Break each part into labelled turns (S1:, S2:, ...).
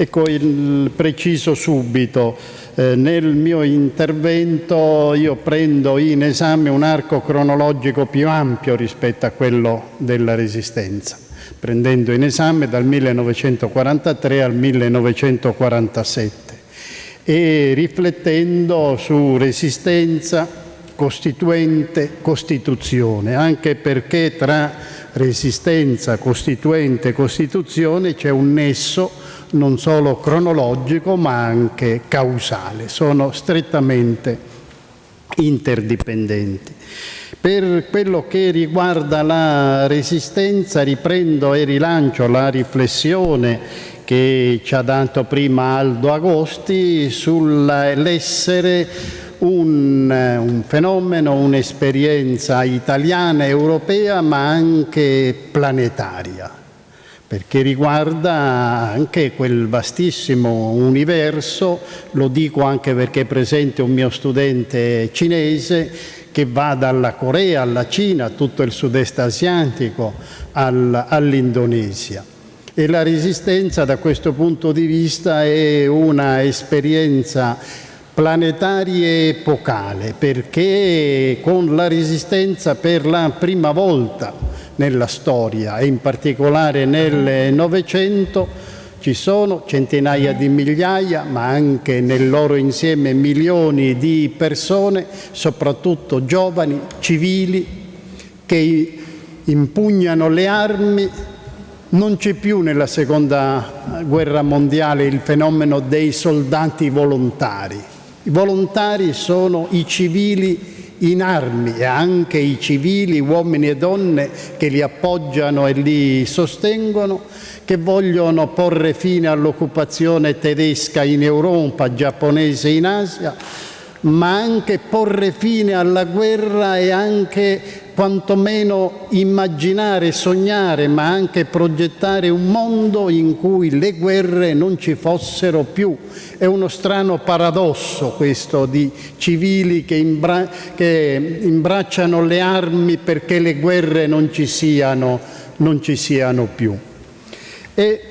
S1: Ecco, il preciso subito, eh, nel mio intervento io prendo in esame un arco cronologico più ampio rispetto a quello della Resistenza, prendendo in esame dal 1943 al 1947 e riflettendo su Resistenza, Costituente, Costituzione, anche perché tra Resistenza, Costituente e Costituzione c'è un nesso non solo cronologico ma anche causale, sono strettamente interdipendenti. Per quello che riguarda la resistenza riprendo e rilancio la riflessione che ci ha dato prima Aldo Agosti sull'essere un, un, fenomeno, un'esperienza italiana, europea ma anche planetaria perché riguarda anche quel vastissimo universo, lo dico anche perché è presente un mio studente cinese che va dalla Corea alla Cina, tutto il sud-est asiatico, al, all'Indonesia. E la resistenza da questo punto di vista è una esperienza planetaria e epocale, perché con la resistenza per la prima volta nella storia e in particolare nel Novecento ci sono centinaia di migliaia, ma anche nel loro insieme milioni di persone, soprattutto giovani, civili, che impugnano le armi. Non c'è più nella seconda guerra mondiale il fenomeno dei soldati volontari. I volontari sono i civili in armi e anche i civili, uomini e donne che li appoggiano e li sostengono, che vogliono porre fine all'occupazione tedesca in Europa, giapponese in Asia, ma anche porre fine alla guerra e anche quantomeno immaginare, sognare, ma anche progettare un mondo in cui le guerre non ci fossero più. È uno strano paradosso questo di civili che, imbra che imbracciano le armi perché le guerre non ci siano, non ci siano più. E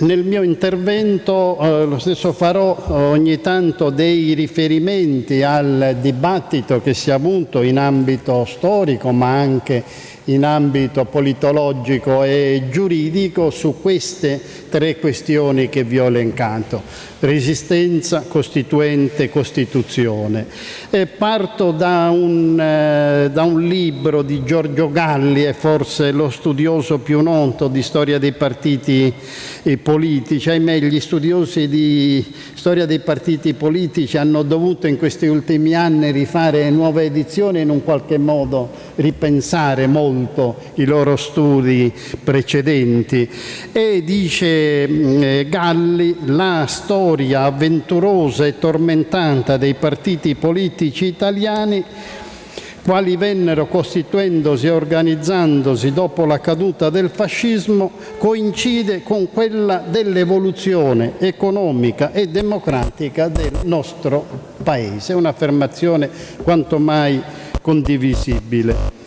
S1: nel mio intervento eh, lo stesso farò ogni tanto dei riferimenti al dibattito che si è avuto in ambito storico ma anche in ambito politologico e giuridico su queste tre questioni che vi ho elencato resistenza, costituente, costituzione. E parto da un, eh, da un, libro di Giorgio Galli, è forse lo studioso più noto di storia dei partiti politici, ahimè gli studiosi di storia dei partiti politici hanno dovuto in questi ultimi anni rifare nuove edizioni e in un qualche modo ripensare molto i loro studi precedenti. E dice eh, Galli, la storia avventurosa e tormentata dei partiti politici italiani quali vennero costituendosi e organizzandosi dopo la caduta del fascismo, coincide con quella dell'evoluzione economica e democratica del nostro Paese. Un'affermazione quanto mai condivisibile.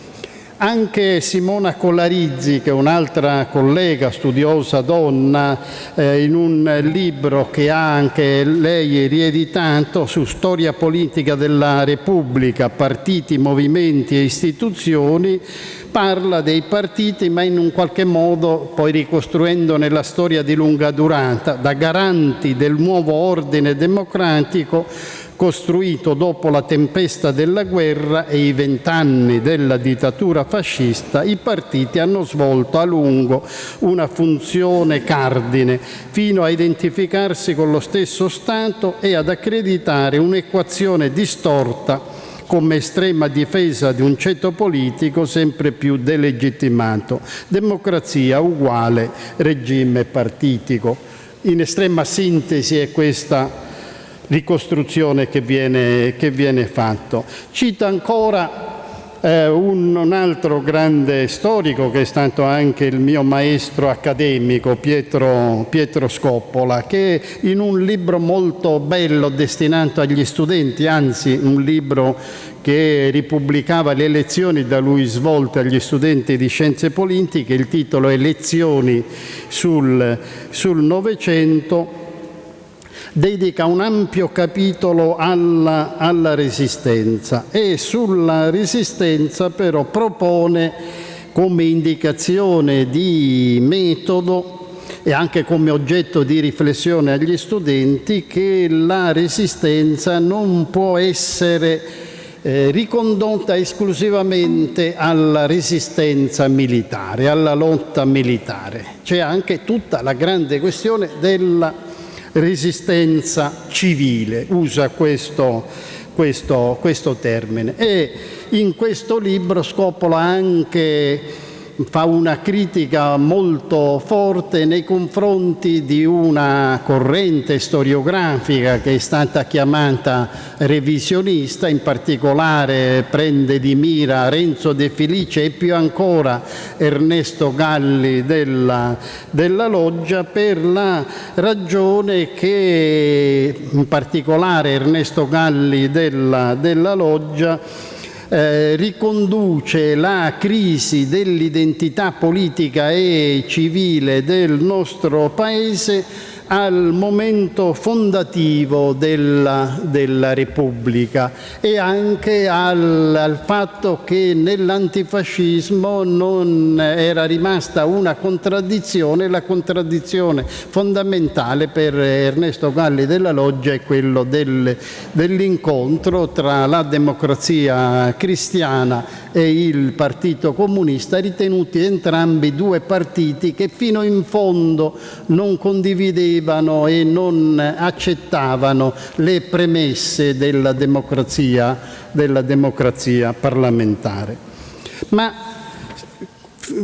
S1: Anche Simona Colarizzi, che è un'altra collega studiosa donna, eh, in un libro che ha anche lei rieditato su storia politica della Repubblica, partiti, movimenti e istituzioni, parla dei partiti ma in un qualche modo poi ricostruendone la storia di lunga durata, da garanti del nuovo ordine democratico costruito dopo la tempesta della guerra e i vent'anni della dittatura fascista, i partiti hanno svolto a lungo una funzione cardine fino a identificarsi con lo stesso Stato e ad accreditare un'equazione distorta come estrema difesa di un ceto politico sempre più delegittimato. Democrazia uguale regime partitico. In estrema sintesi è questa ricostruzione che viene, che viene fatto. Cita ancora eh, un, un, altro grande storico che è stato anche il mio maestro accademico, Pietro, Pietro Scoppola, che in un libro molto bello destinato agli studenti, anzi un libro che ripubblicava le lezioni da lui svolte agli studenti di scienze politiche, il titolo è Lezioni sul Novecento, dedica un ampio capitolo alla, alla resistenza e sulla resistenza però propone come indicazione di metodo e anche come oggetto di riflessione agli studenti che la resistenza non può essere eh, ricondotta esclusivamente alla resistenza militare, alla lotta militare. C'è anche tutta la grande questione della resistenza civile, usa questo, questo, questo termine. E in questo libro Scoppola anche fa una critica molto forte nei confronti di una corrente storiografica che è stata chiamata revisionista, in particolare prende di mira Renzo De Felice e più ancora Ernesto Galli della, della Loggia per la ragione che in particolare Ernesto Galli della, della Loggia eh, riconduce la crisi dell'identità politica e civile del nostro Paese al momento fondativo della, della Repubblica e anche al, al fatto che nell'antifascismo non era rimasta una contraddizione, la contraddizione fondamentale per Ernesto Galli della Loggia è quello del, dell'incontro tra la democrazia cristiana e il Partito Comunista, ritenuti entrambi due partiti che fino in fondo non condividevano e non accettavano le premesse della democrazia, della democrazia parlamentare. Ma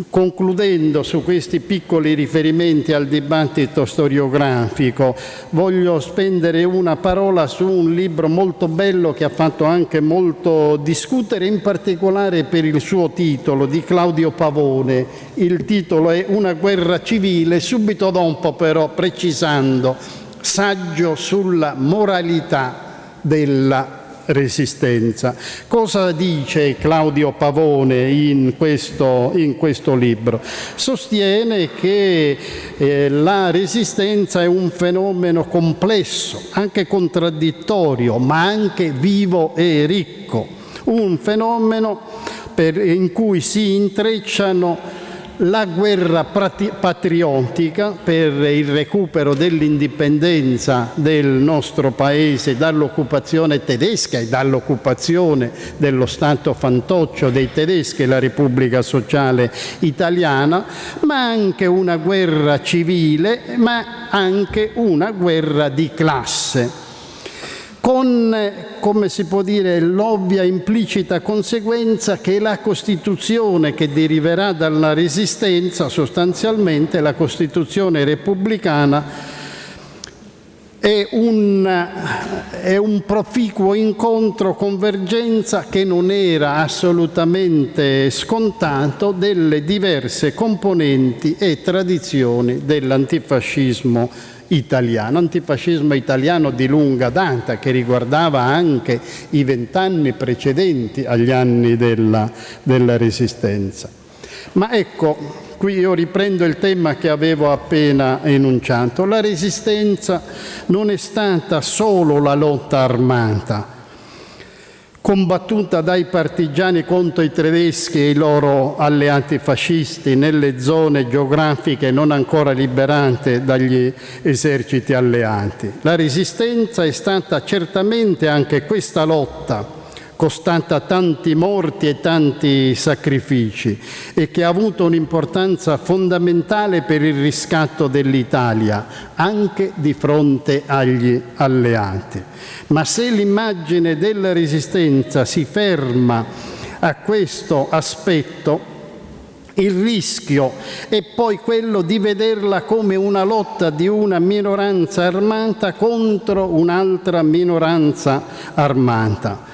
S1: concludendo su questi piccoli riferimenti al dibattito storiografico, voglio spendere una parola su un libro molto bello che ha fatto anche molto discutere, in particolare per il suo titolo di Claudio Pavone. Il titolo è Una guerra civile, subito dopo però precisando, saggio sulla moralità della resistenza. Cosa dice Claudio Pavone in questo, in questo libro? Sostiene che eh, la resistenza è un fenomeno complesso, anche contraddittorio, ma anche vivo e ricco, un fenomeno per, in cui si intrecciano la guerra patriottica per il recupero dell'indipendenza del nostro Paese dall'occupazione tedesca e dall'occupazione dello Stato fantoccio dei tedeschi, la Repubblica Sociale Italiana, ma anche una guerra civile, ma anche una guerra di classe con, come si può dire, l'ovvia implicita conseguenza che la Costituzione che deriverà dalla Resistenza, sostanzialmente la Costituzione repubblicana, è un, è un proficuo incontro, convergenza che non era assolutamente scontato delle diverse componenti e tradizioni dell'antifascismo italiano, antifascismo italiano di lunga data che riguardava anche i vent'anni precedenti agli anni della, della Resistenza. Ma ecco, qui io riprendo il tema che avevo appena enunciato. La Resistenza non è stata solo la lotta armata, combattuta dai partigiani contro i tedeschi e i loro alleati fascisti nelle zone geografiche non ancora liberate dagli eserciti alleati. La resistenza è stata certamente anche questa lotta costata tanti morti e tanti sacrifici e che ha avuto un'importanza fondamentale per il riscatto dell'Italia, anche di fronte agli alleati. Ma se l'immagine della resistenza si ferma a questo aspetto, il rischio è poi quello di vederla come una lotta di una minoranza armata contro un'altra minoranza armata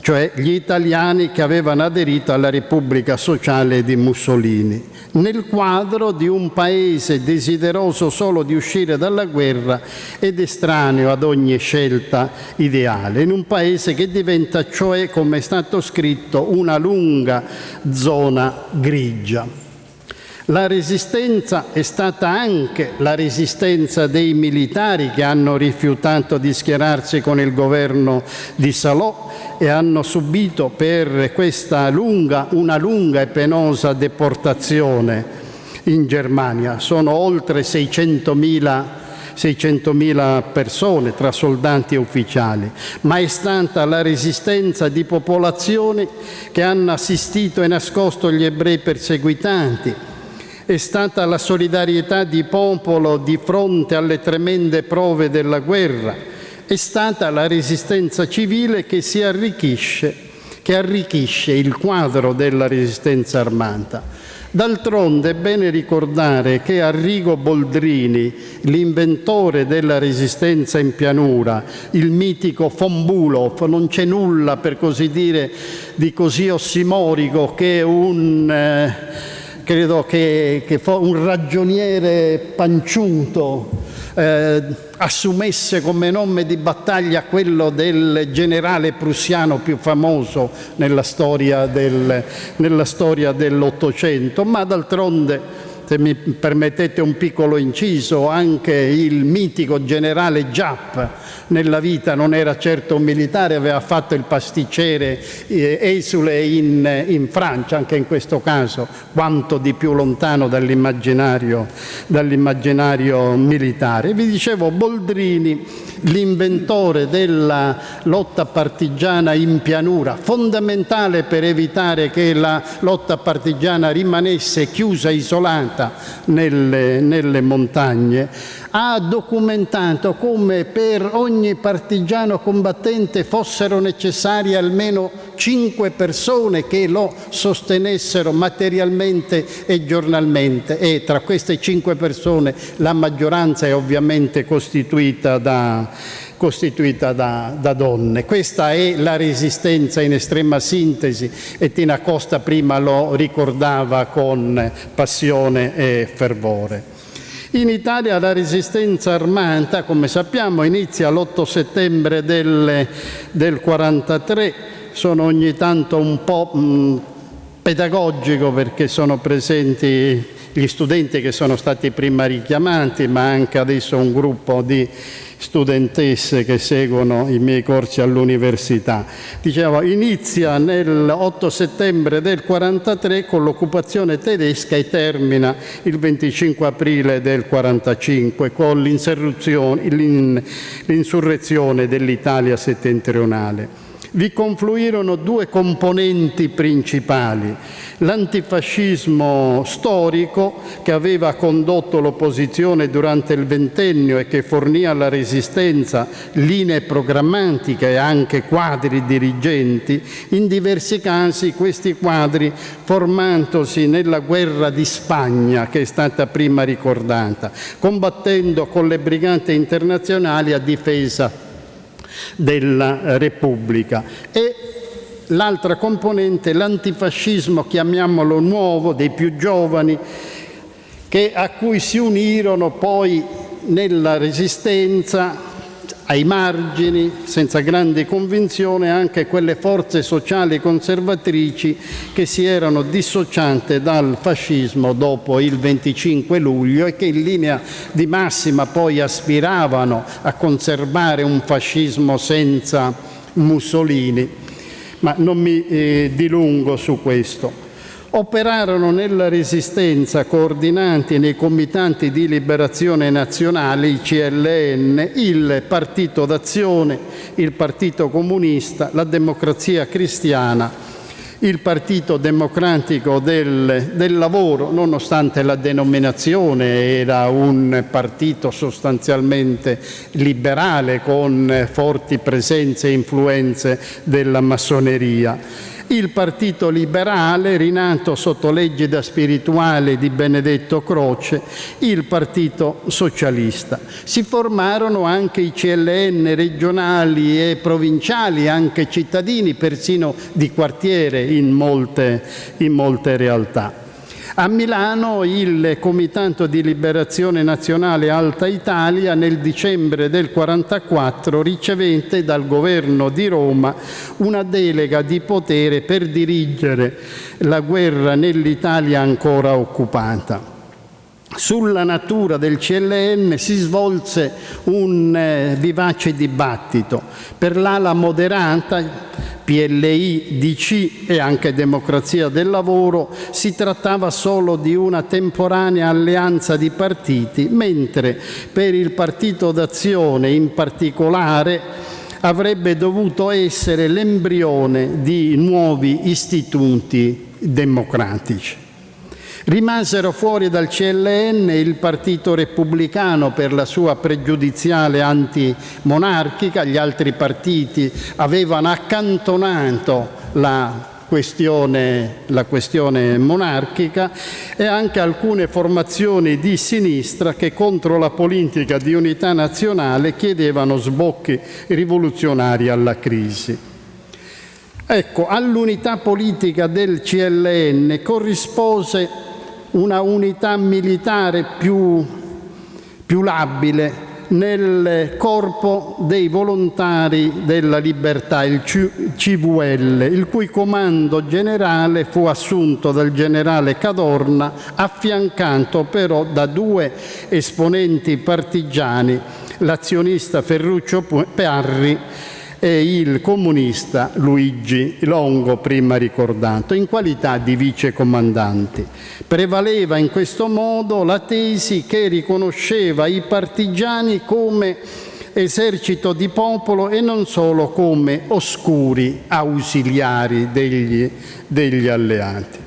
S1: cioè gli italiani che avevano aderito alla Repubblica Sociale di Mussolini, nel quadro di un paese desideroso solo di uscire dalla guerra ed estraneo ad ogni scelta ideale, in un paese che diventa cioè, come è stato scritto, una lunga zona grigia. La resistenza è stata anche la resistenza dei militari che hanno rifiutato di schierarsi con il governo di Salò e hanno subito per questa lunga, una lunga e penosa deportazione in Germania. Sono oltre 600.000 600.000 persone tra soldati e ufficiali, ma è stata la resistenza di popolazioni che hanno assistito e nascosto gli ebrei perseguitanti, è stata la solidarietà di popolo di fronte alle tremende prove della guerra, è stata la resistenza civile che si arricchisce, che arricchisce il quadro della resistenza armata. D'altronde è bene ricordare che Arrigo Boldrini, l'inventore della resistenza in pianura, il mitico von Bulov, non c'è nulla per così dire di così ossimorico che un... Eh, credo che, che un ragioniere panciuto eh, assumesse come nome di battaglia quello del generale prussiano più famoso nella storia, nella storia dell'Ottocento, ma d'altronde se mi permettete un piccolo inciso, anche il mitico generale Giapp nella vita non era certo un militare, aveva fatto il pasticcere eh, esule in, in, Francia, anche in questo caso, quanto di più lontano dall'immaginario, dall'immaginario militare. Vi dicevo, Boldrini, l'inventore della lotta partigiana in pianura, fondamentale per evitare che la lotta partigiana rimanesse chiusa, isolata nelle, nelle montagne, ha documentato come per ogni partigiano combattente fossero necessarie almeno cinque persone che lo sostenessero materialmente e giornalmente e tra queste cinque persone la maggioranza è ovviamente costituita da, costituita da, da, donne. Questa è la resistenza in estrema sintesi e Tina Costa prima lo ricordava con passione e fervore. In Italia la resistenza armata, come sappiamo, inizia l'8 settembre del, del 43, sono ogni tanto un po' mh, pedagogico perché sono presenti gli studenti che sono stati prima richiamati, ma anche adesso un gruppo di studentesse che seguono i miei corsi all'università. Dicevo, inizia nell'8 settembre del 43 con l'occupazione tedesca e termina il 25 aprile del 45 con l'insurrezione dell'Italia settentrionale vi confluirono due componenti principali. L'antifascismo storico che aveva condotto l'opposizione durante il ventennio e che fornì alla resistenza linee programmatiche e anche quadri dirigenti, in diversi casi questi quadri formandosi nella guerra di Spagna che è stata prima ricordata, combattendo con le brigate internazionali a difesa della Repubblica. E l'altra componente, l'antifascismo, chiamiamolo nuovo, dei più giovani, che, a cui si unirono poi nella resistenza ai margini, senza grande convinzione, anche quelle forze sociali conservatrici che si erano dissociate dal fascismo dopo il 25 luglio e che in linea di massima poi aspiravano a conservare un fascismo senza Mussolini. Ma non mi eh, dilungo su questo operarono nella resistenza coordinanti nei comitati di liberazione nazionale, il CLN, il Partito d'Azione, il Partito Comunista, la Democrazia Cristiana, il Partito Democratico del, del, Lavoro, nonostante la denominazione era un partito sostanzialmente liberale con forti presenze e influenze della massoneria il Partito Liberale, rinato sotto l'egida spirituale di Benedetto Croce, il Partito Socialista. Si formarono anche i CLN regionali e provinciali, anche cittadini, persino di quartiere in molte, in molte realtà. A Milano il Comitato di Liberazione Nazionale Alta Italia nel dicembre del 1944 ricevette dal governo di Roma una delega di potere per dirigere la guerra nell'Italia ancora occupata. Sulla natura del CLN si svolse un eh, vivace dibattito. Per l'ala moderata PLI, DC e anche Democrazia del Lavoro si trattava solo di una temporanea alleanza di partiti, mentre per il Partito d'Azione in particolare avrebbe dovuto essere l'embrione di nuovi istituti democratici. Rimasero fuori dal CLN il Partito Repubblicano per la sua pregiudiziale antimonarchica, gli altri partiti avevano accantonato la questione, la questione monarchica e anche alcune formazioni di sinistra che contro la politica di unità nazionale chiedevano sbocchi rivoluzionari alla crisi. Ecco, all'unità politica del CLN corrispose una unità militare più, più labile nel corpo dei volontari della libertà, il CVL, il cui comando generale fu assunto dal generale Cadorna, affiancato però da due esponenti partigiani, l'azionista Ferruccio Parri e il comunista Luigi Longo, prima ricordato, in qualità di vicecomandanti. Prevaleva in questo modo la tesi che riconosceva i partigiani come esercito di popolo e non solo come oscuri ausiliari degli, degli alleati.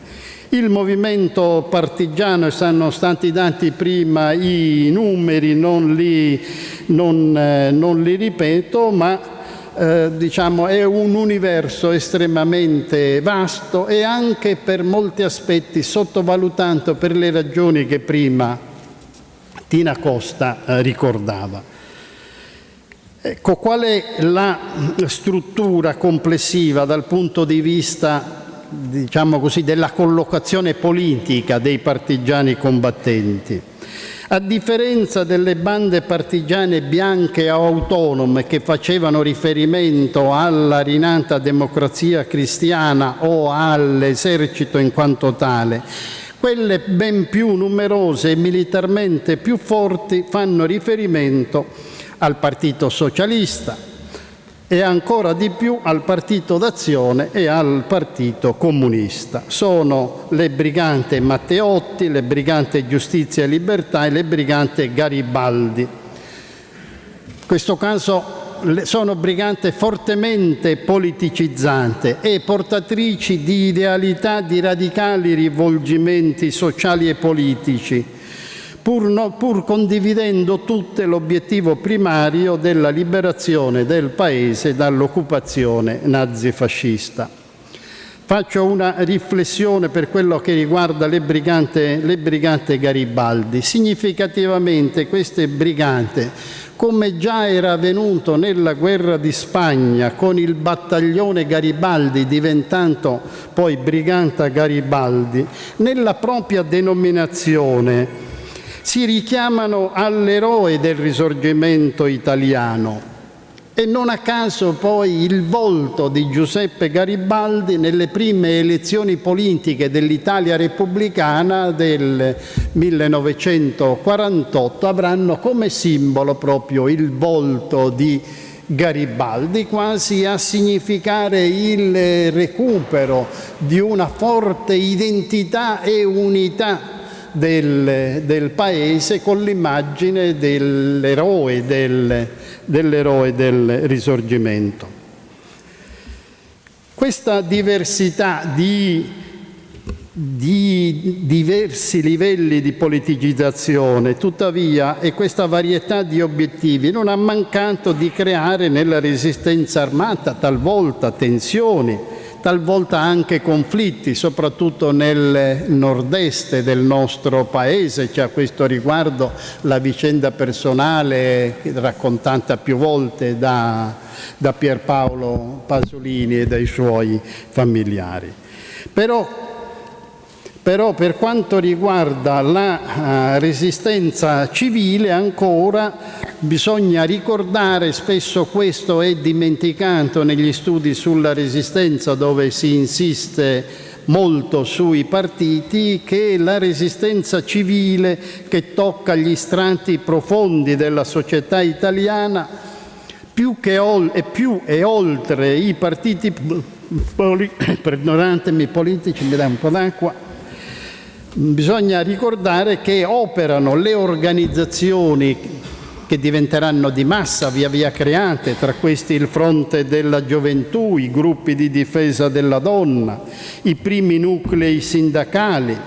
S1: Il movimento partigiano, sono stati dati prima i numeri, non li, non, eh, non li ripeto, ma eh, diciamo, è un universo estremamente vasto e anche per molti aspetti sottovalutato per le ragioni che prima Tina Costa eh, ricordava. Ecco, qual è la struttura complessiva dal punto di vista diciamo così, della collocazione politica dei partigiani combattenti? A differenza delle bande partigiane bianche o autonome che facevano riferimento alla rinata democrazia cristiana o all'esercito in quanto tale, quelle ben più numerose e militarmente più forti fanno riferimento al Partito Socialista, e ancora di più al Partito d'Azione e al Partito Comunista. Sono le brigante Matteotti, le brigante Giustizia e Libertà e le brigante Garibaldi. In questo caso sono brigante fortemente politicizzante e portatrici di idealità di radicali rivolgimenti sociali e politici, pur, no, pur condividendo tutte l'obiettivo primario della liberazione del Paese dall'occupazione nazifascista. Faccio una riflessione per quello che riguarda le brigate, le brigate Garibaldi. Significativamente queste brigate, come già era avvenuto nella guerra di Spagna con il battaglione Garibaldi diventando poi brigata Garibaldi, nella propria denominazione si richiamano all'eroe del risorgimento italiano. E non a caso poi il volto di Giuseppe Garibaldi nelle prime elezioni politiche dell'Italia repubblicana del 1948 avranno come simbolo proprio il volto di Garibaldi, quasi a significare il recupero di una forte identità e unità del, del paese con l'immagine dell'eroe del, dell'eroe del risorgimento. Questa diversità di, di, diversi livelli di politicizzazione, tuttavia, e questa varietà di obiettivi non ha mancato di creare nella resistenza armata talvolta tensioni, talvolta anche conflitti, soprattutto nel nord-est del nostro paese. C'è a questo riguardo la vicenda personale raccontata più volte da, da Pierpaolo Pasolini e dai suoi familiari. Però però per quanto riguarda la uh, resistenza civile ancora bisogna ricordare, spesso questo è dimenticato negli studi sulla resistenza dove si insiste molto sui partiti, che la resistenza civile che tocca gli strati profondi della società italiana più che e più e oltre i partiti poli, politici, mi dà un po' d'acqua, bisogna ricordare che operano le organizzazioni che diventeranno di massa via via create, tra questi il Fronte della Gioventù, i gruppi di difesa della donna, i primi nuclei sindacali,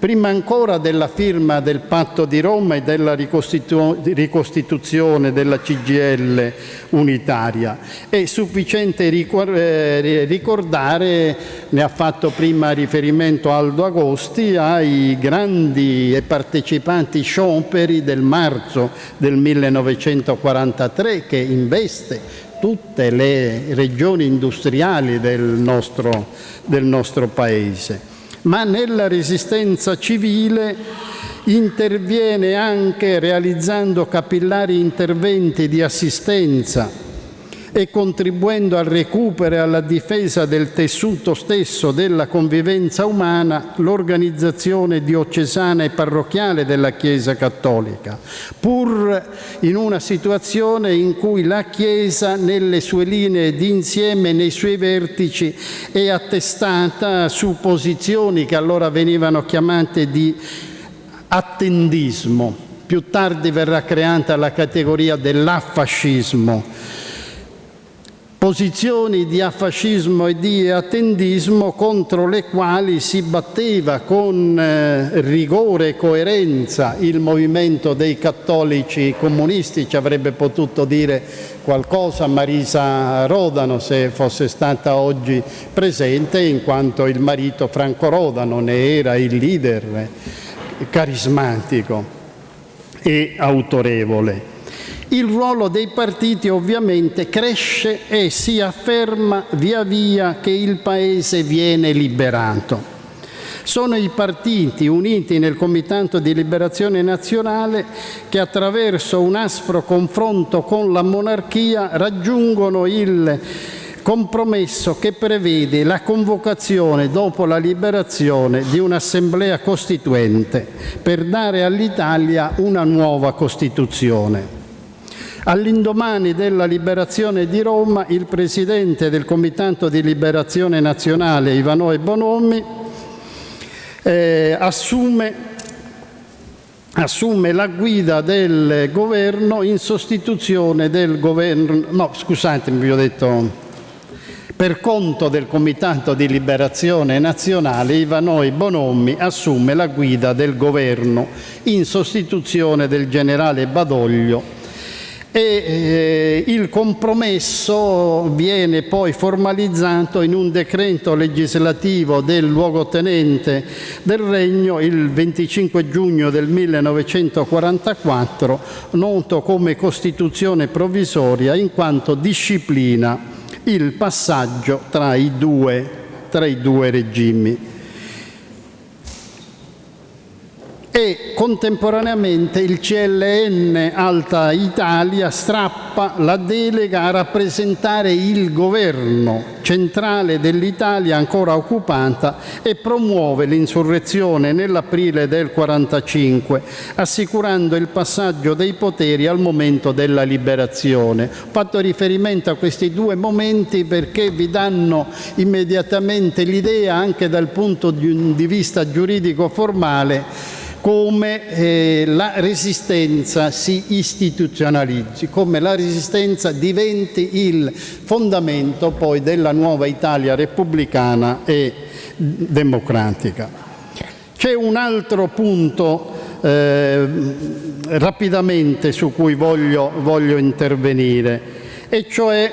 S1: prima ancora della firma del patto di Roma e della ricostituzione della CGL unitaria. È sufficiente eh, ricordare, ne ha fatto prima riferimento Aldo Agosti, ai grandi e partecipanti scioperi del marzo del 1943 che investe tutte le regioni industriali del nostro, del nostro Paese ma nella resistenza civile interviene anche realizzando capillari interventi di assistenza e contribuendo al recupero e alla difesa del tessuto stesso della convivenza umana l'organizzazione diocesana e parrocchiale della Chiesa Cattolica, pur in una situazione in cui la Chiesa nelle sue linee d'insieme, nei suoi vertici, è attestata su posizioni che allora venivano chiamate di attendismo. Più tardi verrà creata la categoria dell'affascismo, posizioni di affascismo e di attendismo contro le quali si batteva con eh, rigore e coerenza il movimento dei cattolici comunisti, ci avrebbe potuto dire qualcosa Marisa Rodano se fosse stata oggi presente in quanto il marito Franco Rodano ne era il leader carismatico e autorevole. Il ruolo dei partiti ovviamente cresce e si afferma via via che il Paese viene liberato. Sono i partiti uniti nel Comitato di Liberazione Nazionale che attraverso un aspro confronto con la monarchia raggiungono il compromesso che prevede la convocazione dopo la liberazione di un'assemblea costituente per dare all'Italia una nuova Costituzione. All'indomani della liberazione di Roma, il presidente del Comitato di Liberazione Nazionale, Ivanoe Bonomi, eh, assume, assume la guida del governo in sostituzione del governo, no scusatemi vi ho detto per conto del Comitato di Liberazione Nazionale, Ivanoi Bonomi assume la guida del governo in sostituzione del generale Badoglio e eh, il compromesso viene poi formalizzato in un decreto legislativo del luogotenente del Regno il 25 giugno del 1944, noto come Costituzione provvisoria in quanto disciplina il passaggio tra i due, tra i due regimi. E contemporaneamente il CLN Alta Italia strappa la delega a rappresentare il governo centrale dell'Italia ancora occupata e promuove l'insurrezione nell'aprile del 45, assicurando il passaggio dei poteri al momento della liberazione. Ho fatto riferimento a questi due momenti perché vi danno immediatamente l'idea, anche dal punto di vista giuridico formale, come eh, la resistenza si istituzionalizzi, come la resistenza diventi il fondamento poi della nuova Italia repubblicana e democratica. C'è un altro punto eh, rapidamente su cui voglio, voglio intervenire, e cioè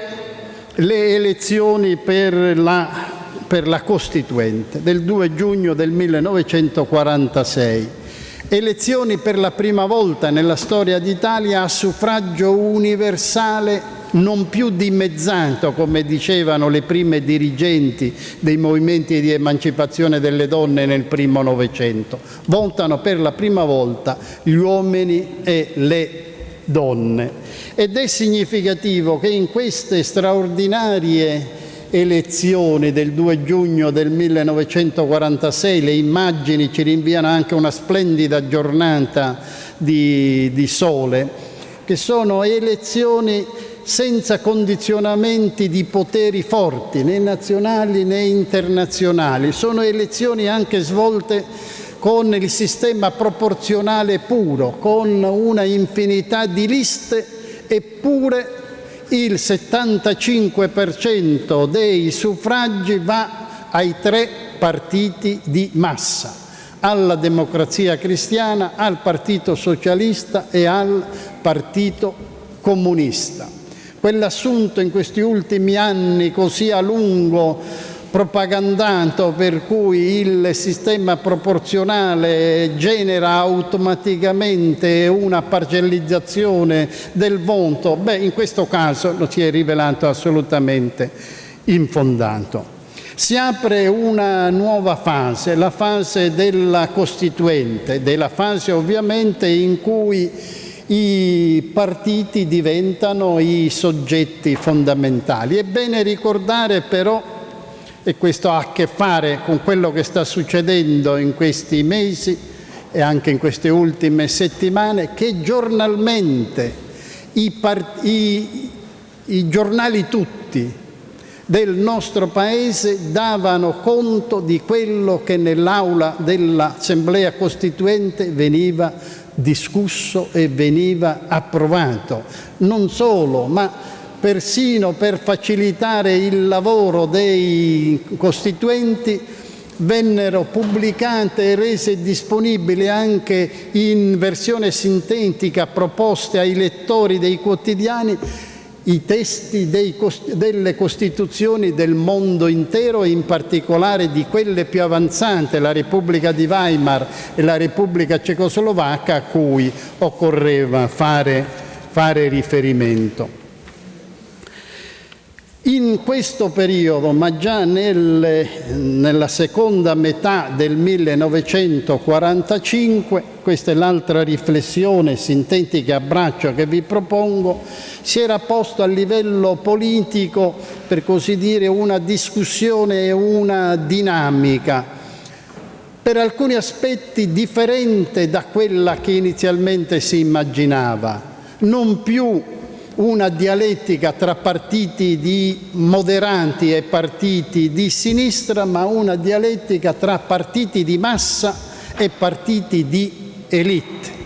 S1: le elezioni per la per la Costituente del 2 giugno del 1946. Elezioni per la prima volta nella storia d'Italia a suffragio universale non più dimezzato, come dicevano le prime dirigenti dei movimenti di emancipazione delle donne nel primo Novecento. Votano per la prima volta gli uomini e le donne. Ed è significativo che in queste straordinarie elezioni del 2 giugno del 1946, le immagini ci rinviano anche una splendida giornata di, di sole, che sono elezioni senza condizionamenti di poteri forti, né nazionali né internazionali. Sono elezioni anche svolte con il sistema proporzionale puro, con una infinità di liste, eppure il 75% dei suffragi va ai tre partiti di massa, alla democrazia cristiana, al Partito Socialista e al Partito Comunista. Quell'assunto in questi ultimi anni così a lungo propagandato per cui il sistema proporzionale genera automaticamente una parcellizzazione del voto, beh, in questo caso non si è rivelato assolutamente infondato. Si apre una nuova fase, la fase della Costituente, della fase ovviamente in cui i partiti diventano i soggetti fondamentali. È bene ricordare però, e questo ha a che fare con quello che sta succedendo in questi mesi e anche in queste ultime settimane, che giornalmente i, i, i giornali tutti del nostro Paese davano conto di quello che nell'aula dell'Assemblea Costituente veniva discusso e veniva approvato. Non solo, ma persino per facilitare il lavoro dei costituenti vennero pubblicate e rese disponibili anche in versione sintetica proposte ai lettori dei quotidiani i testi dei, delle Costituzioni del mondo intero e in particolare di quelle più avanzate, la Repubblica di Weimar e la Repubblica Cecoslovacca, a cui occorreva fare, fare riferimento. In questo periodo, ma già nel, nella seconda metà del 1945, questa è l'altra riflessione sintetica a braccio che vi propongo, si era posto a livello politico, per così dire, una discussione e una dinamica. Per alcuni aspetti differente da quella che inizialmente si immaginava, non più una dialettica tra partiti di moderanti e partiti di sinistra, ma una dialettica tra partiti di massa e partiti di elite.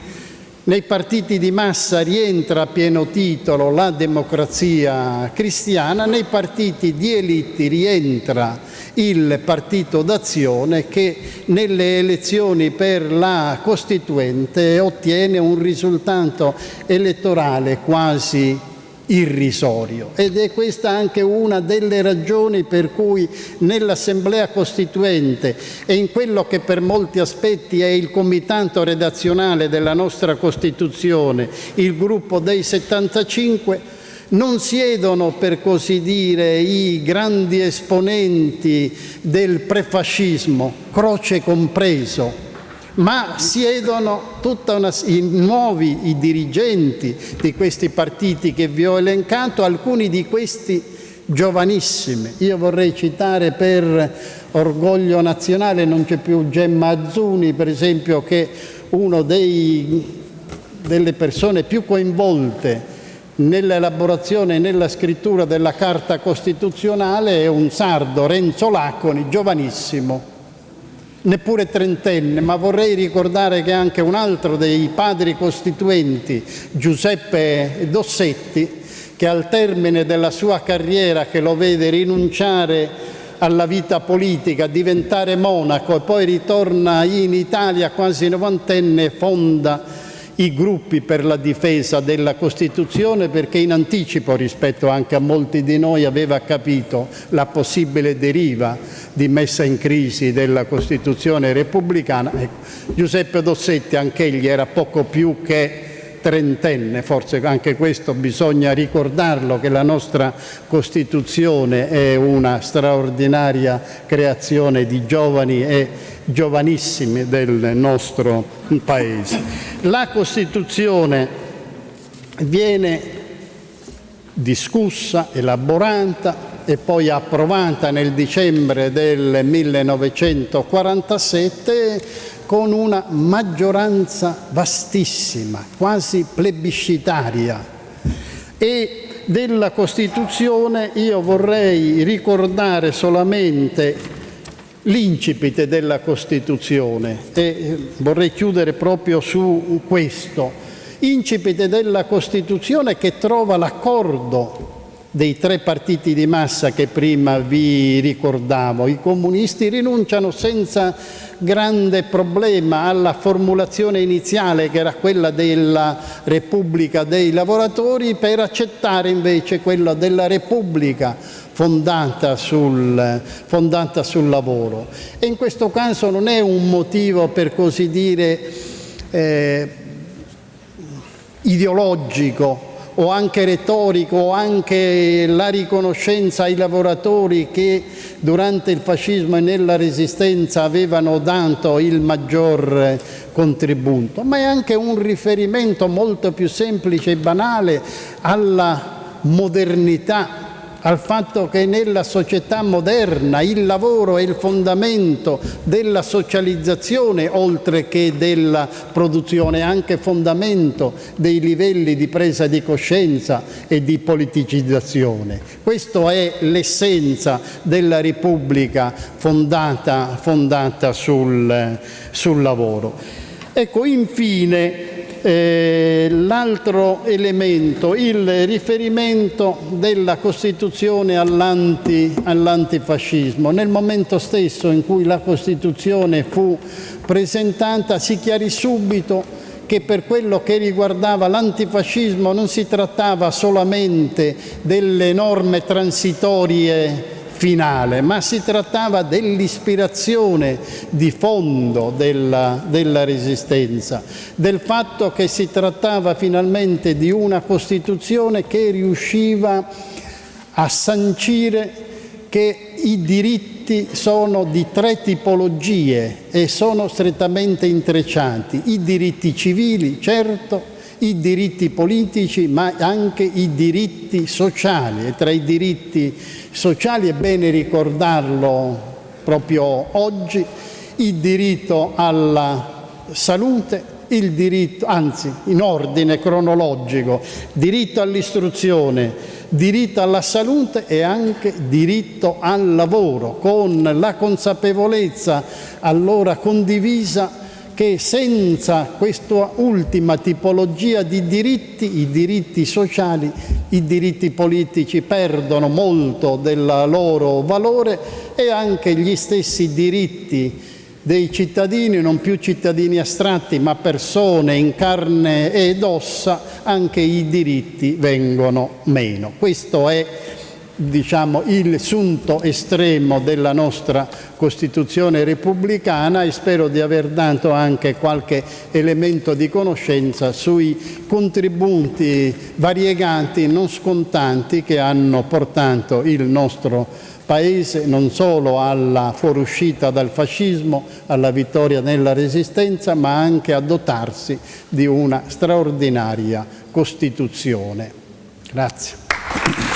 S1: Nei partiti di massa rientra a pieno titolo la democrazia cristiana, nei partiti di elite rientra il partito d'azione che nelle elezioni per la Costituente ottiene un risultato elettorale quasi irrisorio. Ed è questa anche una delle ragioni per cui nell'Assemblea Costituente e in quello che per molti aspetti è il comitato redazionale della nostra Costituzione, il gruppo dei 75, non siedono per così dire i grandi esponenti del prefascismo, Croce compreso, ma siedono tutta una, i nuovi i dirigenti di questi partiti che vi ho elencato, alcuni di questi giovanissimi. Io vorrei citare per orgoglio nazionale, non c'è più Gemma Azzuni, per esempio, che uno dei, delle persone più coinvolte nell'elaborazione e nella scrittura della Carta Costituzionale è un sardo, Renzo Laconi, giovanissimo, neppure trentenne, ma vorrei ricordare che anche un altro dei padri costituenti, Giuseppe Dossetti, che al termine della sua carriera che lo vede rinunciare alla vita politica, diventare monaco e poi ritorna in Italia quasi novantenne, fonda i gruppi per la difesa della Costituzione perché in anticipo rispetto anche a molti di noi aveva capito la possibile deriva di messa in crisi della Costituzione repubblicana. Ecco, Giuseppe Dossetti anch'egli era poco più che trentenne, forse anche questo bisogna ricordarlo, che la nostra Costituzione è una straordinaria creazione di giovani e giovanissimi del nostro Paese. La Costituzione viene discussa, elaborata e poi approvata nel dicembre del 1947 con una maggioranza vastissima, quasi plebiscitaria. E della Costituzione io vorrei ricordare solamente l'incipit della Costituzione e vorrei chiudere proprio su questo. Incipit della Costituzione che trova l'accordo dei tre partiti di massa che prima vi ricordavo. I comunisti rinunciano senza grande problema alla formulazione iniziale che era quella della Repubblica dei lavoratori per accettare invece quella della Repubblica fondata sul, fondata sul lavoro. E in questo caso non è un motivo per così dire eh, ideologico o anche retorico o anche la riconoscenza ai lavoratori che durante il fascismo e nella resistenza avevano dato il maggior contributo, ma è anche un riferimento molto più semplice e banale alla modernità al fatto che nella società moderna il lavoro è il fondamento della socializzazione oltre che della produzione, anche fondamento dei livelli di presa di coscienza e di politicizzazione. Questa è l'essenza della Repubblica fondata, fondata sul, sul lavoro. Ecco, infine, eh, l'altro elemento, il riferimento della Costituzione all'antifascismo. Nel momento stesso in cui la Costituzione fu presentata si chiarì subito che per quello che riguardava l'antifascismo non si trattava solamente delle norme transitorie finale, ma si trattava dell'ispirazione di fondo della, della resistenza, del fatto che si trattava finalmente di una Costituzione che riusciva a sancire che i diritti sono di tre tipologie e sono strettamente intrecciati. I diritti civili, certo, i diritti politici ma anche i diritti sociali. E tra i diritti sociali è bene ricordarlo proprio oggi il diritto alla salute il diritto, anzi in ordine cronologico, diritto all'istruzione, diritto alla salute e anche diritto al lavoro, con la consapevolezza allora condivisa che senza questa ultima tipologia di diritti, i diritti sociali, i diritti politici perdono molto del loro valore e anche gli stessi diritti dei cittadini, non più cittadini astratti, ma persone in carne ed ossa, anche i diritti vengono meno. Questo è diciamo, il sunto estremo della nostra Costituzione repubblicana e spero di aver dato anche qualche elemento di conoscenza sui contributi variegati, non scontanti, che hanno portato il nostro Paese non solo alla fuoriuscita dal fascismo, alla vittoria nella resistenza, ma anche a dotarsi di una straordinaria Costituzione. Grazie.